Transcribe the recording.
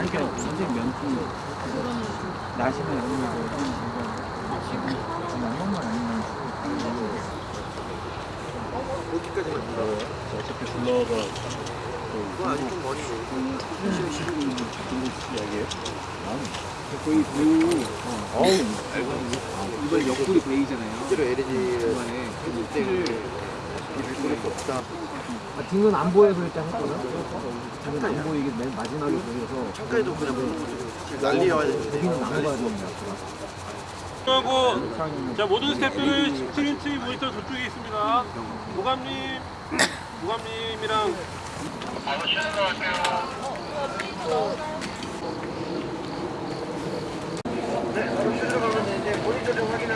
아니 그러니까 선생님 면피 나시면 아니면 양념만 아니면 여기까지만 불러요. 어차피 불러가 그건 아직 좀 머리고. 이야기해. 거의 배우 어우 이번 옆구리 베이잖아요 실제로 LG를 이번에 해줄 때 를 이럴 수밖에 없다. 아, 등은 안 보여서 일단 했거든 등은 안 보이게 맨 마지막에 보여서 창가에도 그냥 뭐 난리야. 여기는 안 봐야 됩니다 하고 자 모든 스태프는 17인치 모니터 저쪽에 있습니다. 모감님, 모감님이랑 네, 바로 출발하면 이제 모니터 좀 확인할게요.